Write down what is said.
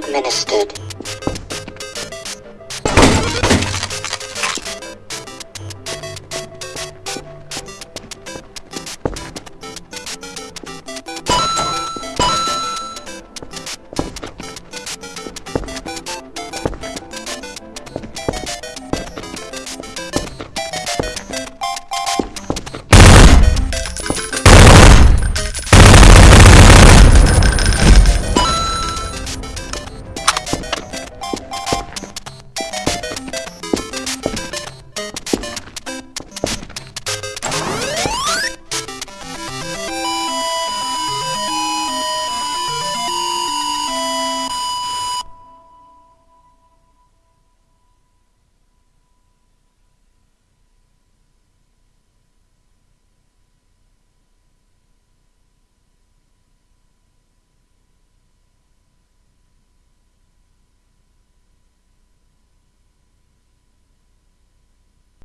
administered.